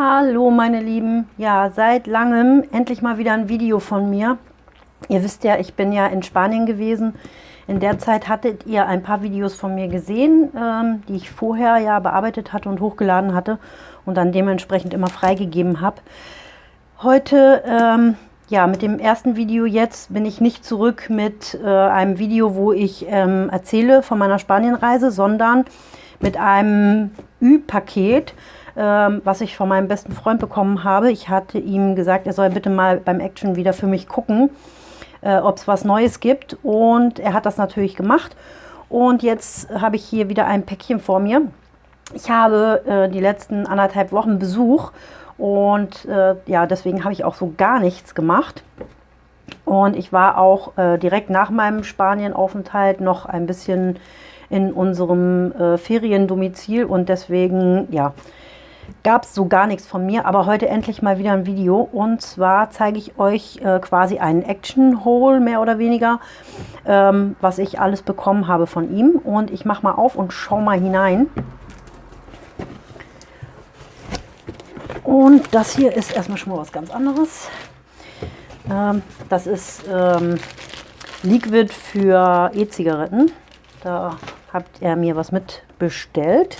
Hallo meine Lieben, ja seit langem endlich mal wieder ein Video von mir. Ihr wisst ja, ich bin ja in Spanien gewesen. In der Zeit hattet ihr ein paar Videos von mir gesehen, ähm, die ich vorher ja bearbeitet hatte und hochgeladen hatte und dann dementsprechend immer freigegeben habe. Heute, ähm, ja mit dem ersten Video jetzt bin ich nicht zurück mit äh, einem Video, wo ich ähm, erzähle von meiner Spanienreise, sondern mit einem Ü-Paket, ähm, was ich von meinem besten Freund bekommen habe. Ich hatte ihm gesagt, er soll bitte mal beim Action wieder für mich gucken, äh, ob es was Neues gibt. Und er hat das natürlich gemacht. Und jetzt habe ich hier wieder ein Päckchen vor mir. Ich habe äh, die letzten anderthalb Wochen Besuch und äh, ja, deswegen habe ich auch so gar nichts gemacht. Und ich war auch äh, direkt nach meinem Spanienaufenthalt noch ein bisschen in unserem äh, Feriendomizil und deswegen, ja, gab es so gar nichts von mir, aber heute endlich mal wieder ein Video. Und zwar zeige ich euch äh, quasi einen Action-Haul, mehr oder weniger, ähm, was ich alles bekommen habe von ihm. Und ich mache mal auf und schaue mal hinein. Und das hier ist erstmal schon mal was ganz anderes. Ähm, das ist ähm, Liquid für E-Zigaretten. Da habt ihr mir was mitbestellt.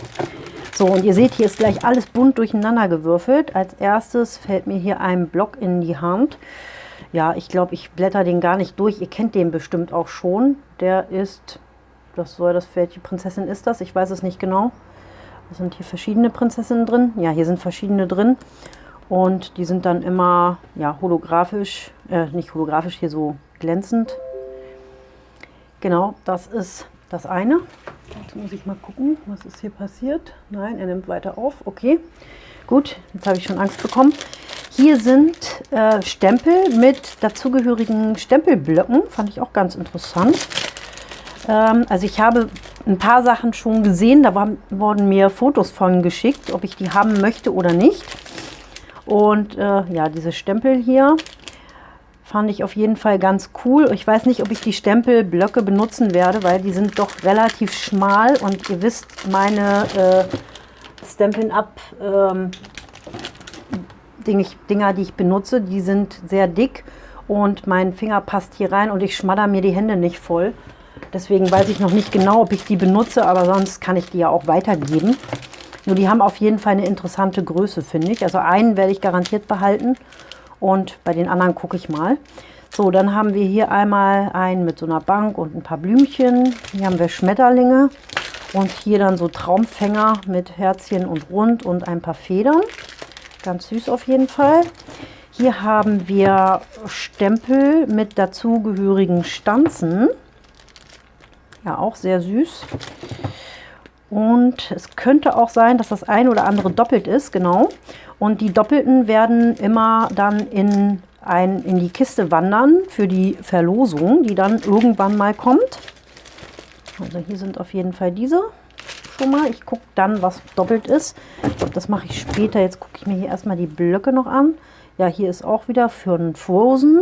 So, und ihr seht, hier ist gleich alles bunt durcheinander gewürfelt. Als erstes fällt mir hier ein Block in die Hand. Ja, ich glaube, ich blätter den gar nicht durch. Ihr kennt den bestimmt auch schon. Der ist, das soll das, welche Prinzessin ist das? Ich weiß es nicht genau. Es sind hier verschiedene Prinzessinnen drin. Ja, hier sind verschiedene drin. Und die sind dann immer, ja, holographisch, äh, nicht holographisch, hier so glänzend. Genau, das ist das eine. Jetzt muss ich mal gucken, was ist hier passiert. Nein, er nimmt weiter auf. Okay, gut, jetzt habe ich schon Angst bekommen. Hier sind äh, Stempel mit dazugehörigen Stempelblöcken. Fand ich auch ganz interessant. Ähm, also ich habe ein paar Sachen schon gesehen. Da waren, wurden mir Fotos von geschickt, ob ich die haben möchte oder nicht. Und äh, ja, diese Stempel hier Fand ich auf jeden Fall ganz cool. Ich weiß nicht, ob ich die Stempelblöcke benutzen werde, weil die sind doch relativ schmal. Und ihr wisst, meine äh, Stampin' Up ähm, Dinger, die ich benutze, die sind sehr dick. Und mein Finger passt hier rein und ich schmadder mir die Hände nicht voll. Deswegen weiß ich noch nicht genau, ob ich die benutze, aber sonst kann ich die ja auch weitergeben. Nur die haben auf jeden Fall eine interessante Größe, finde ich. Also einen werde ich garantiert behalten und bei den anderen gucke ich mal. So, dann haben wir hier einmal einen mit so einer Bank und ein paar Blümchen. Hier haben wir Schmetterlinge und hier dann so Traumfänger mit Herzchen und Rund und ein paar Federn. Ganz süß auf jeden Fall. Hier haben wir Stempel mit dazugehörigen Stanzen. Ja, auch sehr süß. Und es könnte auch sein, dass das ein oder andere doppelt ist, genau. Und die Doppelten werden immer dann in, ein, in die Kiste wandern für die Verlosung, die dann irgendwann mal kommt. Also hier sind auf jeden Fall diese schon mal. Ich gucke dann, was doppelt ist. Das mache ich später. Jetzt gucke ich mir hier erstmal die Blöcke noch an. Ja, hier ist auch wieder für einen Frozen.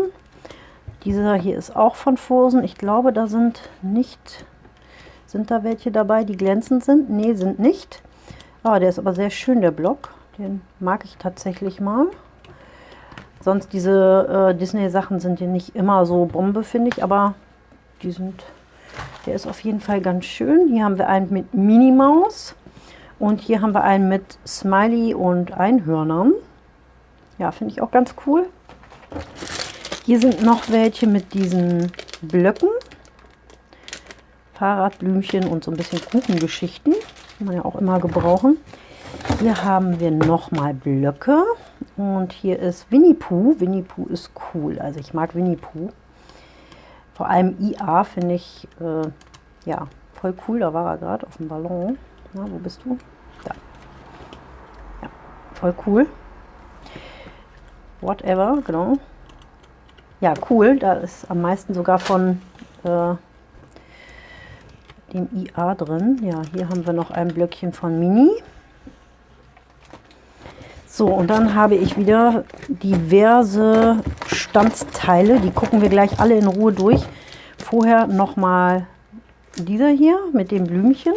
Dieser hier ist auch von Frozen. Ich glaube, da sind nicht... Sind da welche dabei, die glänzend sind? Ne, sind nicht. Ah, der ist aber sehr schön, der Block. Den mag ich tatsächlich mal. Sonst diese äh, Disney-Sachen sind ja nicht immer so Bombe, finde ich, aber die sind, der ist auf jeden Fall ganz schön. Hier haben wir einen mit Minnie Maus und hier haben wir einen mit Smiley und Einhörnern. Ja, finde ich auch ganz cool. Hier sind noch welche mit diesen Blöcken. Fahrradblümchen und so ein bisschen Kuchengeschichten. Kann man ja auch immer gebrauchen. Hier haben wir nochmal Blöcke und hier ist Winnie Pooh. Winnie Pooh ist cool, also ich mag Winnie Pooh. Vor allem IA finde ich äh, ja voll cool, da war er gerade auf dem Ballon. Na, wo bist du? Da. Ja, voll cool. Whatever, genau. Ja, cool, da ist am meisten sogar von äh, dem IA drin. Ja, hier haben wir noch ein Blöckchen von Mini. So, und dann habe ich wieder diverse Standsteile. Die gucken wir gleich alle in Ruhe durch. Vorher nochmal dieser hier mit dem Blümchen.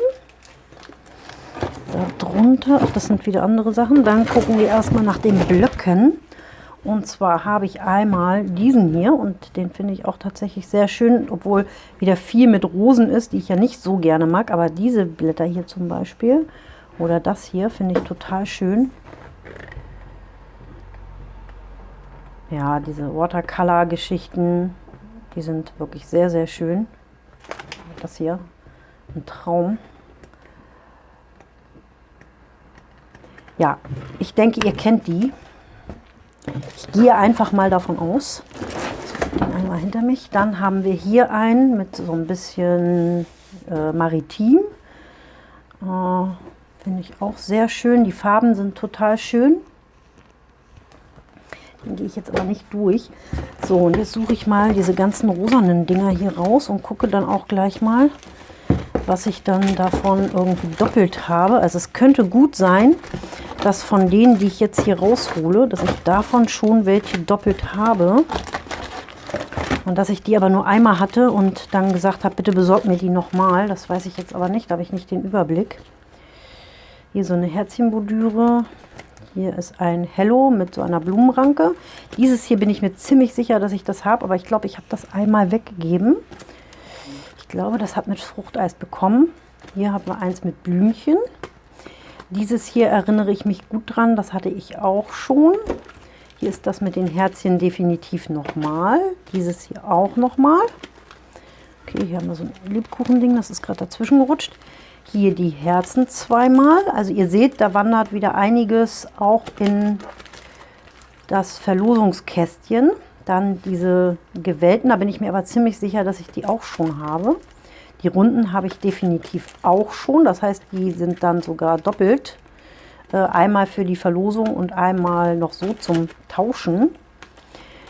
unter. Ach, das sind wieder andere Sachen. Dann gucken wir erstmal nach den Blöcken. Und zwar habe ich einmal diesen hier und den finde ich auch tatsächlich sehr schön, obwohl wieder viel mit Rosen ist, die ich ja nicht so gerne mag. Aber diese Blätter hier zum Beispiel oder das hier finde ich total schön. Ja, diese Watercolor-Geschichten, die sind wirklich sehr, sehr schön. Das hier, ein Traum. Ja, ich denke, ihr kennt die. Ich gehe einfach mal davon aus. Den einmal hinter mich. Dann haben wir hier einen mit so ein bisschen äh, maritim. Äh, Finde ich auch sehr schön. Die Farben sind total schön. Den gehe ich jetzt aber nicht durch. So, und jetzt suche ich mal diese ganzen rosanen Dinger hier raus und gucke dann auch gleich mal, was ich dann davon irgendwie doppelt habe. Also es könnte gut sein, dass von denen, die ich jetzt hier raushole, dass ich davon schon welche doppelt habe. Und dass ich die aber nur einmal hatte und dann gesagt habe, bitte besorgt mir die nochmal. Das weiß ich jetzt aber nicht, da habe ich nicht den Überblick. Hier so eine Herzchenbordüre. Hier ist ein Hello mit so einer Blumenranke. Dieses hier bin ich mir ziemlich sicher, dass ich das habe, aber ich glaube, ich habe das einmal weggegeben. Ich glaube, das hat mit Fruchteis bekommen. Hier haben wir eins mit Blümchen. Dieses hier erinnere ich mich gut dran, das hatte ich auch schon. Hier ist das mit den Herzchen definitiv nochmal. Dieses hier auch nochmal. Okay, hier haben wir so ein Lebkuchending, das ist gerade dazwischen gerutscht. Hier die Herzen zweimal. Also ihr seht, da wandert wieder einiges auch in das Verlosungskästchen. Dann diese gewählten, da bin ich mir aber ziemlich sicher, dass ich die auch schon habe. Die runden habe ich definitiv auch schon. Das heißt, die sind dann sogar doppelt. Äh, einmal für die Verlosung und einmal noch so zum Tauschen.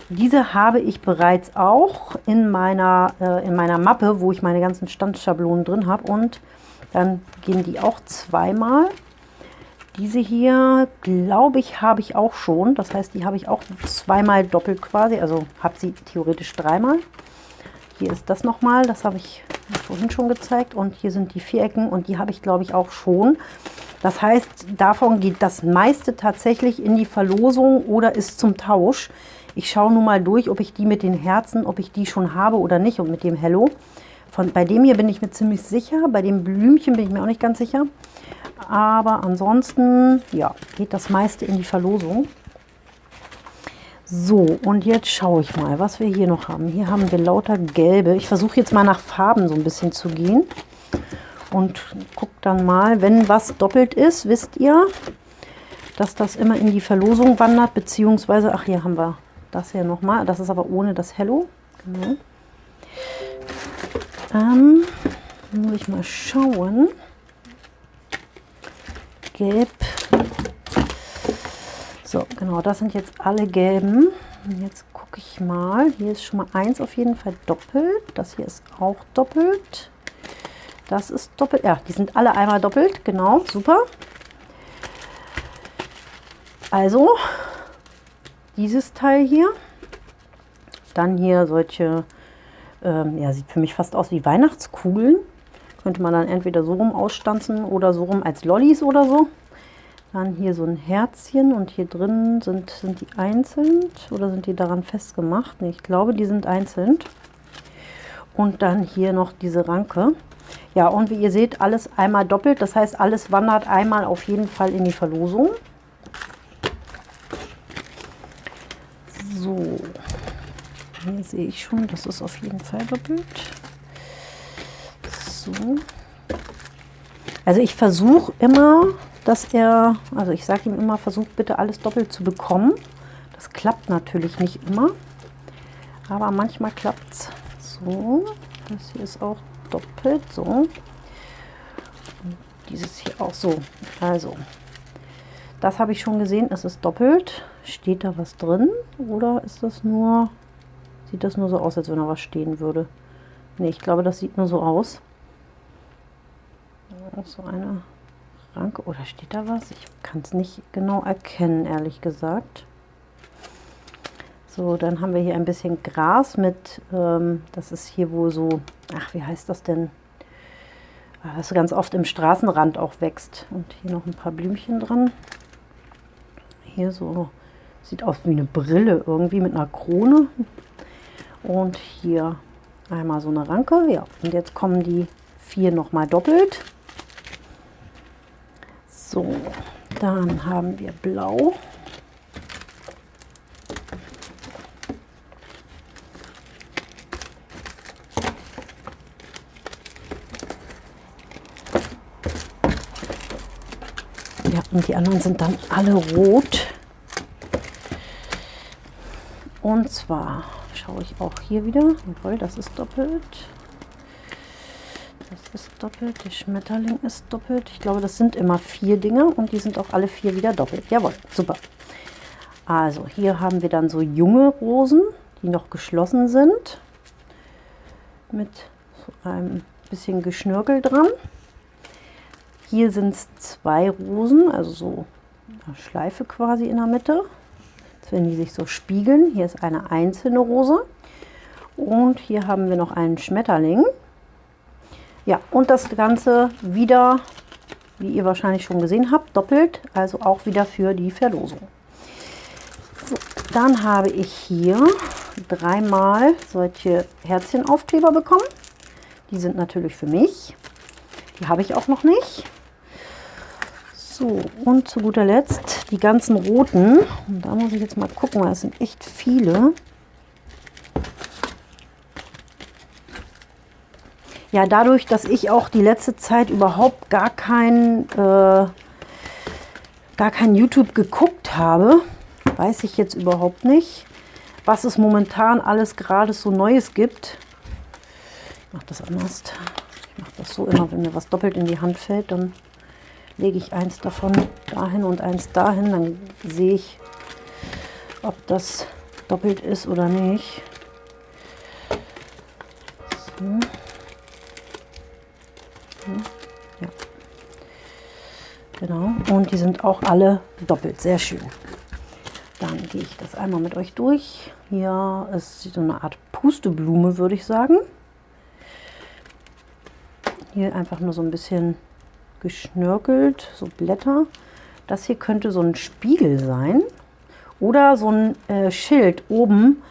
Diese habe ich bereits auch in meiner, äh, in meiner Mappe, wo ich meine ganzen Standschablonen drin habe. Und dann gehen die auch zweimal. Diese hier, glaube ich, habe ich auch schon. Das heißt, die habe ich auch zweimal doppelt quasi. Also habe sie theoretisch dreimal. Hier ist das nochmal, das habe ich vorhin schon gezeigt. Und hier sind die Vierecken und die habe ich, glaube ich, auch schon. Das heißt, davon geht das meiste tatsächlich in die Verlosung oder ist zum Tausch. Ich schaue nun mal durch, ob ich die mit den Herzen, ob ich die schon habe oder nicht und mit dem Hello. Von, bei dem hier bin ich mir ziemlich sicher, bei dem Blümchen bin ich mir auch nicht ganz sicher. Aber ansonsten, ja, geht das meiste in die Verlosung. So, und jetzt schaue ich mal, was wir hier noch haben. Hier haben wir lauter gelbe. Ich versuche jetzt mal nach Farben so ein bisschen zu gehen. Und gucke dann mal, wenn was doppelt ist, wisst ihr, dass das immer in die Verlosung wandert. Beziehungsweise, ach, hier haben wir das hier nochmal. Das ist aber ohne das Hello. Genau. Ähm, muss ich mal schauen. Gelb so, genau, das sind jetzt alle gelben. Jetzt gucke ich mal. Hier ist schon mal eins auf jeden Fall doppelt. Das hier ist auch doppelt. Das ist doppelt. Ja, die sind alle einmal doppelt. Genau, super. Also, dieses Teil hier. Dann hier solche, ähm, ja, sieht für mich fast aus wie Weihnachtskugeln. Könnte man dann entweder so rum ausstanzen oder so rum als Lollis oder so. Dann hier so ein Herzchen und hier drin sind, sind die einzeln oder sind die daran festgemacht? Nee, ich glaube, die sind einzeln. Und dann hier noch diese Ranke. Ja, und wie ihr seht, alles einmal doppelt. Das heißt, alles wandert einmal auf jeden Fall in die Verlosung. So, hier sehe ich schon, das ist auf jeden Fall doppelt. So. Also ich versuche immer dass er, also ich sage ihm immer, versucht bitte alles doppelt zu bekommen. Das klappt natürlich nicht immer, aber manchmal klappt es. So, das hier ist auch doppelt, so. Und dieses hier auch so. Also, das habe ich schon gesehen, es ist doppelt. Steht da was drin oder ist das nur, sieht das nur so aus, als wenn da was stehen würde? Ne, ich glaube, das sieht nur so aus. So eine Ranke. Oder steht da was? Ich kann es nicht genau erkennen, ehrlich gesagt. So, dann haben wir hier ein bisschen Gras mit, ähm, das ist hier wohl so, ach, wie heißt das denn? was ganz oft im Straßenrand auch wächst. Und hier noch ein paar Blümchen dran. Hier so, sieht aus wie eine Brille irgendwie mit einer Krone. Und hier einmal so eine Ranke. Ja, und jetzt kommen die vier nochmal doppelt. So, dann haben wir blau. Ja, und die anderen sind dann alle rot. Und zwar schaue ich auch hier wieder. Jawohl, das ist doppelt. Das ist doppelt. Der Schmetterling ist doppelt. Ich glaube, das sind immer vier Dinge und die sind auch alle vier wieder doppelt. Jawohl, super. Also hier haben wir dann so junge Rosen, die noch geschlossen sind. Mit so einem bisschen Geschnörkel dran. Hier sind es zwei Rosen, also so eine Schleife quasi in der Mitte. Wenn die sich so spiegeln, hier ist eine einzelne Rose. Und hier haben wir noch einen Schmetterling. Ja, und das Ganze wieder, wie ihr wahrscheinlich schon gesehen habt, doppelt, also auch wieder für die Verlosung. So, dann habe ich hier dreimal solche Herzchenaufkleber bekommen. Die sind natürlich für mich. Die habe ich auch noch nicht. So, und zu guter Letzt die ganzen roten. Und da muss ich jetzt mal gucken, weil es sind echt viele. Ja, dadurch, dass ich auch die letzte Zeit überhaupt gar kein, äh, gar kein YouTube geguckt habe, weiß ich jetzt überhaupt nicht, was es momentan alles gerade so Neues gibt. Ich mache das anders. Ich mache das so immer, wenn mir was doppelt in die Hand fällt, dann lege ich eins davon dahin und eins dahin, dann sehe ich, ob das doppelt ist oder nicht. So. Ja. Genau, und die sind auch alle doppelt, sehr schön. Dann gehe ich das einmal mit euch durch. Hier ist so eine Art Pusteblume, würde ich sagen. Hier einfach nur so ein bisschen geschnörkelt, so Blätter. Das hier könnte so ein Spiegel sein oder so ein äh, Schild oben.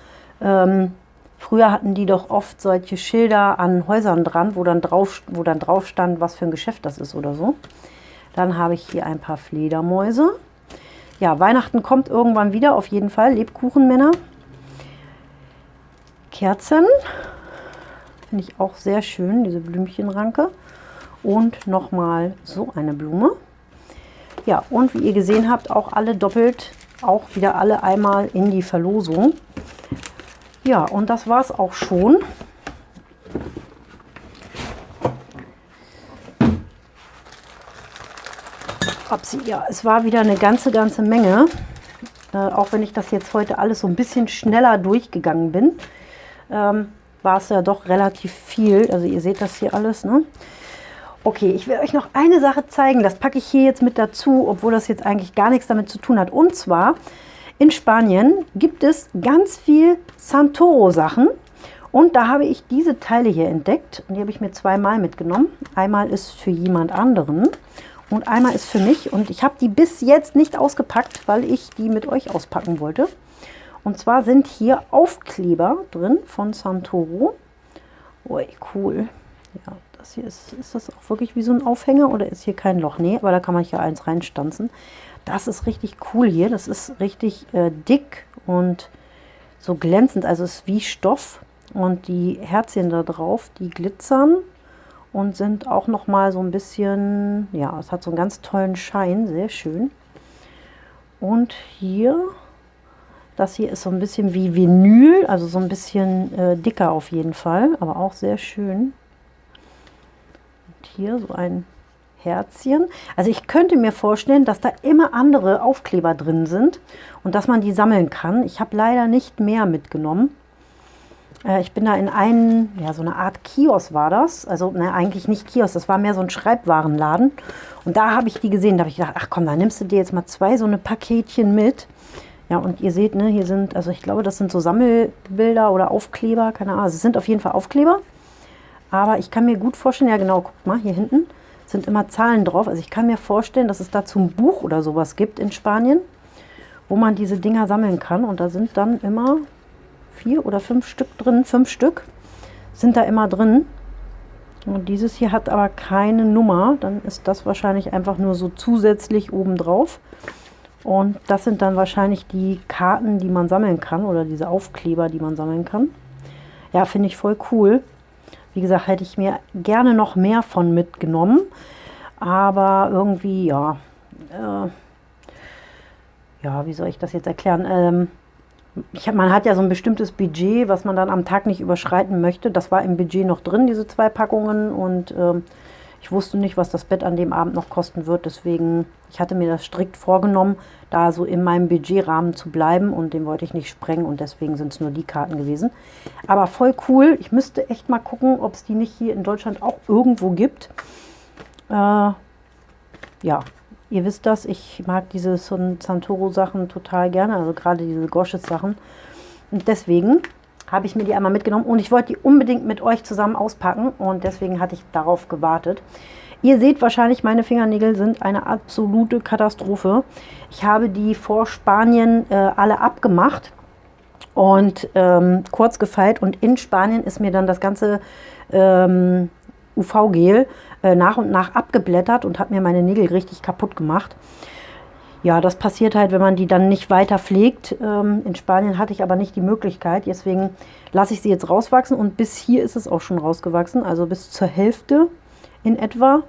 Ähm, früher hatten die doch oft solche Schilder an Häusern dran, wo dann, drauf, wo dann drauf stand, was für ein Geschäft das ist oder so. Dann habe ich hier ein paar Fledermäuse. Ja, Weihnachten kommt irgendwann wieder, auf jeden Fall. Lebkuchenmänner. Kerzen. Finde ich auch sehr schön, diese Blümchenranke und nochmal so eine Blume. Ja, und wie ihr gesehen habt, auch alle doppelt, auch wieder alle einmal in die Verlosung. Ja, und das war es auch schon. Upsi, ja, es war wieder eine ganze, ganze Menge. Äh, auch wenn ich das jetzt heute alles so ein bisschen schneller durchgegangen bin, ähm, war es ja doch relativ viel. Also ihr seht das hier alles, ne? Okay, ich will euch noch eine Sache zeigen. Das packe ich hier jetzt mit dazu, obwohl das jetzt eigentlich gar nichts damit zu tun hat. Und zwar, in Spanien gibt es ganz viel Santoro-Sachen. Und da habe ich diese Teile hier entdeckt. Und die habe ich mir zweimal mitgenommen. Einmal ist für jemand anderen und einmal ist für mich. Und ich habe die bis jetzt nicht ausgepackt, weil ich die mit euch auspacken wollte. Und zwar sind hier Aufkleber drin von Santoro. Ui, cool. Ja, das hier ist, ist das auch wirklich wie so ein Aufhänger oder ist hier kein Loch? Nee, aber da kann man hier eins reinstanzen. Das ist richtig cool hier. Das ist richtig äh, dick und so glänzend. Also es ist wie Stoff. Und die Herzchen da drauf, die glitzern und sind auch noch mal so ein bisschen, ja, es hat so einen ganz tollen Schein, sehr schön. Und hier, das hier ist so ein bisschen wie Vinyl, also so ein bisschen äh, dicker auf jeden Fall, aber auch sehr schön hier so ein Herzchen. Also ich könnte mir vorstellen, dass da immer andere Aufkleber drin sind und dass man die sammeln kann. Ich habe leider nicht mehr mitgenommen. Äh, ich bin da in einen, ja so eine Art Kiosk war das. Also ne, eigentlich nicht Kiosk, das war mehr so ein Schreibwarenladen. Und da habe ich die gesehen. Da habe ich gedacht, ach komm, da nimmst du dir jetzt mal zwei so eine Paketchen mit. Ja, und ihr seht, ne, hier sind, also ich glaube, das sind so Sammelbilder oder Aufkleber, keine Ahnung. Also es sind auf jeden Fall Aufkleber. Aber ich kann mir gut vorstellen, ja genau, guck mal, hier hinten sind immer Zahlen drauf. Also ich kann mir vorstellen, dass es dazu ein Buch oder sowas gibt in Spanien, wo man diese Dinger sammeln kann. Und da sind dann immer vier oder fünf Stück drin, fünf Stück sind da immer drin. Und dieses hier hat aber keine Nummer, dann ist das wahrscheinlich einfach nur so zusätzlich oben drauf. Und das sind dann wahrscheinlich die Karten, die man sammeln kann oder diese Aufkleber, die man sammeln kann. Ja, finde ich voll cool. Wie gesagt, hätte ich mir gerne noch mehr von mitgenommen. Aber irgendwie, ja, äh, ja, wie soll ich das jetzt erklären? Ähm, hab, man hat ja so ein bestimmtes Budget, was man dann am Tag nicht überschreiten möchte. Das war im Budget noch drin, diese zwei Packungen. Und ähm, ich wusste nicht, was das Bett an dem Abend noch kosten wird. Deswegen, ich hatte mir das strikt vorgenommen, da so in meinem Budgetrahmen zu bleiben. Und den wollte ich nicht sprengen. Und deswegen sind es nur die Karten gewesen. Aber voll cool. Ich müsste echt mal gucken, ob es die nicht hier in Deutschland auch irgendwo gibt. Äh, ja, Ihr wisst das, ich mag diese Santoro-Sachen total gerne, also gerade diese Gosches-Sachen. Und deswegen habe ich mir die einmal mitgenommen und ich wollte die unbedingt mit euch zusammen auspacken und deswegen hatte ich darauf gewartet. Ihr seht wahrscheinlich, meine Fingernägel sind eine absolute Katastrophe. Ich habe die vor Spanien äh, alle abgemacht und ähm, kurz gefeilt und in Spanien ist mir dann das ganze ähm, UV-Gel äh, nach und nach abgeblättert und hat mir meine Nägel richtig kaputt gemacht. Ja, das passiert halt, wenn man die dann nicht weiter pflegt. Ähm, in Spanien hatte ich aber nicht die Möglichkeit, deswegen lasse ich sie jetzt rauswachsen und bis hier ist es auch schon rausgewachsen, also bis zur Hälfte in etwa.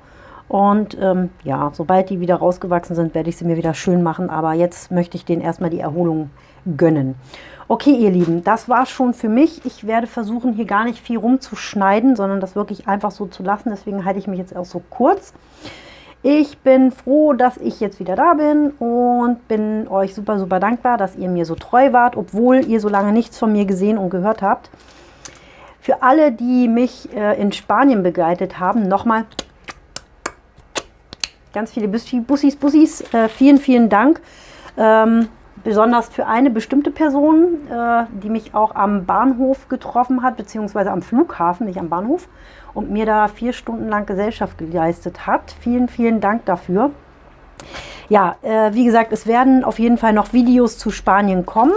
Und ähm, ja, sobald die wieder rausgewachsen sind, werde ich sie mir wieder schön machen. Aber jetzt möchte ich denen erstmal die Erholung gönnen. Okay, ihr Lieben, das war schon für mich. Ich werde versuchen, hier gar nicht viel rumzuschneiden, sondern das wirklich einfach so zu lassen. Deswegen halte ich mich jetzt auch so kurz. Ich bin froh, dass ich jetzt wieder da bin und bin euch super, super dankbar, dass ihr mir so treu wart, obwohl ihr so lange nichts von mir gesehen und gehört habt. Für alle, die mich äh, in Spanien begleitet haben, nochmal ganz viele Bussis, Bussis, äh, vielen, vielen Dank. Ähm, besonders für eine bestimmte Person, äh, die mich auch am Bahnhof getroffen hat, beziehungsweise am Flughafen, nicht am Bahnhof, und mir da vier Stunden lang Gesellschaft geleistet hat. Vielen, vielen Dank dafür. Ja, äh, wie gesagt, es werden auf jeden Fall noch Videos zu Spanien kommen.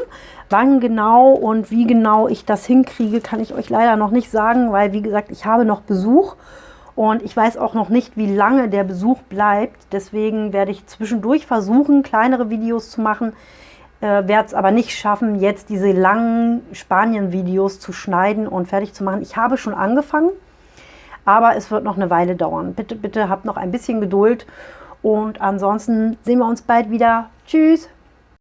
Wann genau und wie genau ich das hinkriege, kann ich euch leider noch nicht sagen, weil, wie gesagt, ich habe noch Besuch und ich weiß auch noch nicht, wie lange der Besuch bleibt. Deswegen werde ich zwischendurch versuchen, kleinere Videos zu machen, äh, werde es aber nicht schaffen, jetzt diese langen Spanien-Videos zu schneiden und fertig zu machen. Ich habe schon angefangen, aber es wird noch eine Weile dauern. Bitte, bitte habt noch ein bisschen Geduld und ansonsten sehen wir uns bald wieder. Tschüss!